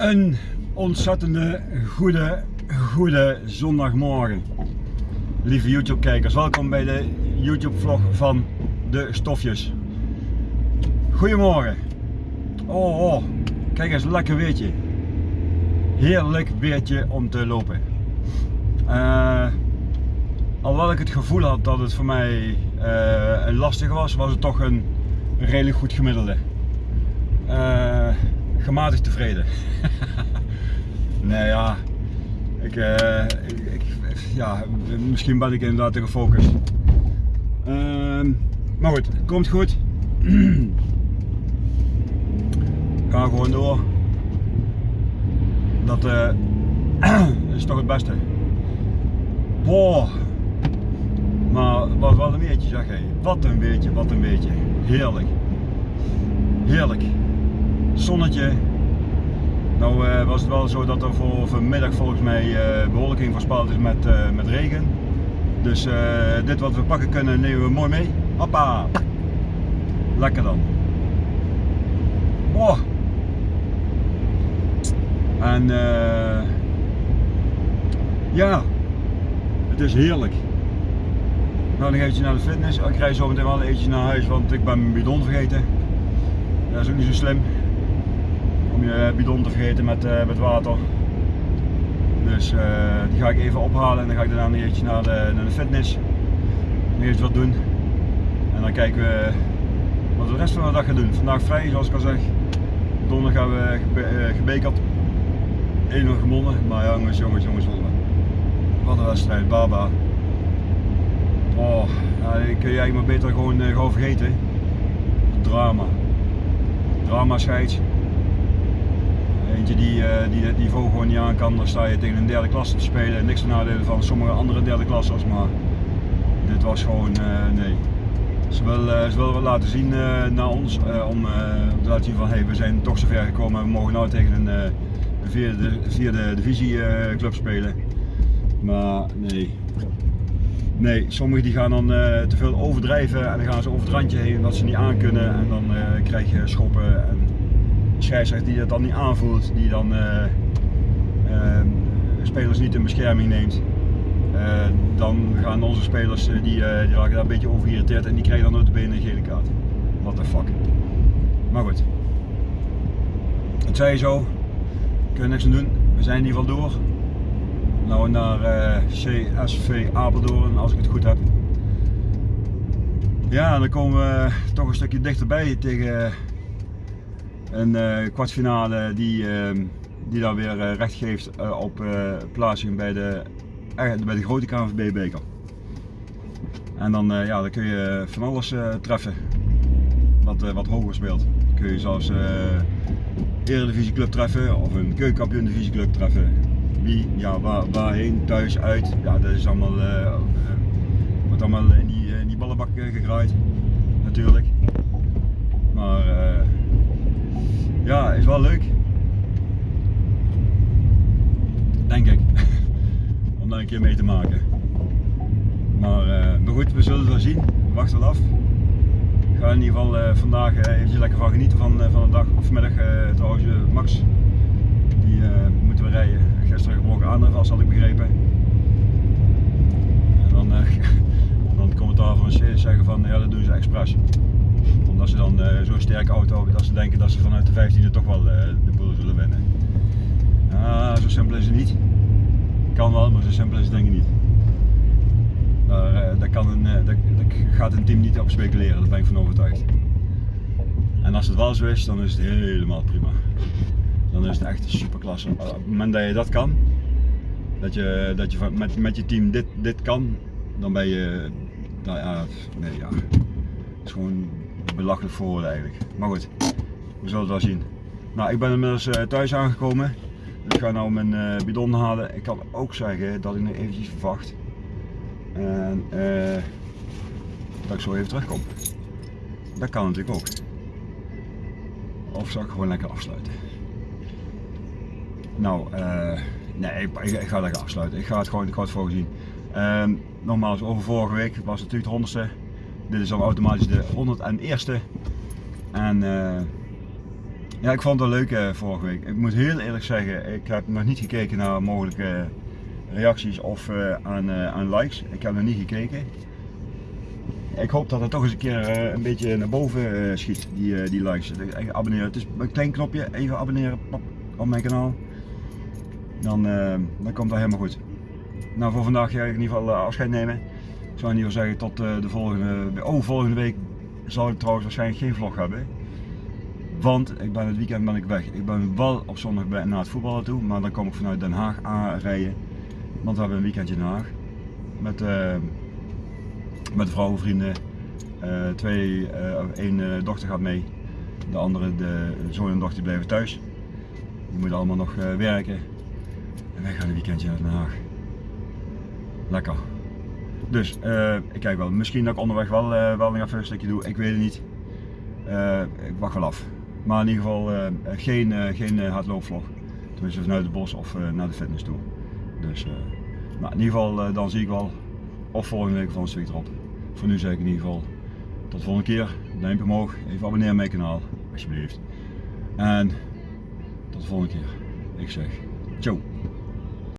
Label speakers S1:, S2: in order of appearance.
S1: Een ontzettende goede, goede zondagmorgen. Lieve YouTube kijkers, welkom bij de YouTube vlog van de stofjes. Goedemorgen. Oh, oh, kijk eens, lekker weertje. Heerlijk weertje om te lopen. Uh, alhoewel ik het gevoel had dat het voor mij uh, lastig was, was het toch een redelijk goed gemiddelde. Uh, gematigd tevreden. nee ja, ik, uh, ik, ja, misschien ben ik inderdaad te gefocust. Uh, maar goed, komt goed. Ga gewoon door. Dat uh, is toch het beste. Boah. Maar wat wel een weertje zeg hé. Wat een weertje, wat een weertje. Heerlijk. Heerlijk zonnetje. Nou uh, was het wel zo dat er voor vanmiddag volgens mij uh, bewolking voorspeld is met, uh, met regen. Dus dit wat we pakken kunnen nemen we mooi mee. Hoppa! Lekker dan. Wow. En ja, het is heerlijk. Nou, nog eventjes naar de fitness. Ik rij zo meteen wel eventjes naar huis, want ik ben mijn bidon vergeten. Dat is ook niet zo slim je bidon te vergeten met, uh, met water. Dus uh, die ga ik even ophalen en dan ga ik daarna een eentje naar de, naar de fitness. Nog eens wat doen. En dan kijken we wat we de rest van de dag gaan doen. Vandaag vrij zoals ik al zeg. Donderdag gaan we gebe uh, gebekerd. 1-0 gewonnen. Maar jongens, jongens, jongens, wat een wedstrijd. Baba. Oh, ja, kun je eigenlijk maar beter gewoon, gewoon vergeten. Drama. Drama scheids. Eentje die, uh, die niveau gewoon niet aan kan, dan sta je tegen een derde klasse te spelen. Niks te nadelen van sommige andere derde klassers, maar dit was gewoon, uh, nee. Ze willen, uh, ze laten zien naar ons, om te laten zien van hey, we zijn toch zover gekomen, we mogen nou tegen een, vierde, vierde divisieclub spelen. Maar nee, Nee, sommigen die gaan dan te veel overdrijven en dan gaan ze over het randje heen dat ze niet aan kunnen en dan krijg je schoppen en scheidsrechter die dat dan niet aanvoelt, die dan uh, uh, spelers niet in bescherming neemt. Uh, dan gaan onze spelers, die, die raken daar een beetje over geïrriteerd en die krijgen dan de benen een gele kaart. What the fuck. Maar goed. Het zei je zo. Kun je niks aan doen. We zijn in ieder geval door. Nou naar CSV Apeldoorn als ik het goed heb. Ja, dan komen we toch een stukje dichterbij tegen een uh, kwartfinale die, uh, die dan weer uh, recht geeft uh, op plaatsing bij de, bij de grote KNVB beker. En dan, ja, dan kun je van alles treffen wat, wat hoger speelt. Dan kun je zelfs Eredivisie club treffen of een keukenkampioen divisie club treffen. Wie, ja, waar, waarheen, thuis, uit. Ja, dat is allemaal, wordt allemaal in die, in die ballenbak gegraaid natuurlijk. Maar ja, is wel leuk. Denk ik. Om daar een keer mee te maken. Maar, maar goed, we zullen het wel zien. We wachten af. Ik ga in ieder geval uh, vandaag uh, eventjes lekker van genieten van, van de dag. Of vanmiddag trouwens Max. Die moeten we rijden. Gisteren gebroken aandrijf had ik begrepen. En dan, dan commentaar van zeggen van ja dat doen ze expres omdat ze dan uh, zo'n sterke auto hebben dat ze denken dat ze vanuit de 15e toch wel uh, de boel zullen winnen. Uh, zo simpel is het niet. Kan wel, maar zo simpel is het denk ik niet. Daar, eh, daar, kan een, gaat een team niet op speculeren, daar ben ik van overtuigd. En als het wel zo is, dan is het helemaal prima. Dan is het echt superklasse. Op het moment dat je dat kan, dat je, dat je met, met je team dit, dit kan, dan ben je, nou ja, nee ja, is gewoon belachelijk voor eigenlijk. Maar goed, we zullen het wel zien. Nou, ik ben inmiddels uh, thuis aangekomen. Ik ga nou mijn uh, bidon halen. Ik kan ook zeggen dat ik nu eventjes verwacht. En uh, dat ik zo even terugkom. Dat kan natuurlijk ook. Of zal ik gewoon lekker afsluiten? Nou, nee, ik, ik, ga lekker afsluiten. Ik ga het gewoon, ik ga het voorzien. Ehm, nogmaals, over vorige week was het natuurlijk de honderdste. Dit is dan automatisch de 101ste. En uh, Ja, ik vond het wel leuk uh, vorige week. Ik moet heel eerlijk zeggen, ik heb nog niet gekeken naar mogelijke reacties of uh, aan, aan likes. Ik heb nog niet gekeken. Ik hoop dat het toch eens een keer een beetje naar boven schiet, die, die likes. Abonneren. Het is een klein knopje, even abonneren op mijn kanaal. Dan, dan komt dat helemaal goed. Nou, voor vandaag ga ik in ieder geval afscheid nemen. Zou ieder geval zeggen tot de volgende, oh, volgende week zal ik trouwens waarschijnlijk geen vlog hebben. Want ik ben het weekend ben ik weg. Ik ben wel op zondag bij, naar het voetballen toe, maar dan kom ik vanuit Den Haag aanrijden. Want we hebben een weekendje in Den Haag. Met, uh, met vrouwenvrienden. Uh, twee, uh, één dochter gaat mee. De andere, de zoon en dochter blijven thuis. Die moeten allemaal nog werken. En wij gaan een weekendje naar Den Haag. Lekker. Dus ik kijk wel. Misschien dat ik onderweg wel, wel nog even een stukje doe. Ik weet het niet. ik wacht wel af. Maar in ieder geval uh, geen, uh, geen uh, hardloopvlog. Tenminste vanuit het bos of naar de fitness toe. Dus in ieder geval dan zie ik wel. Of volgende week van een stuk erop. Voor nu zeg ik in ieder geval tot de volgende keer. Duimpje omhoog. Even abonneren op mijn kanaal. Alsjeblieft. En tot de volgende keer. Ik zeg ciao.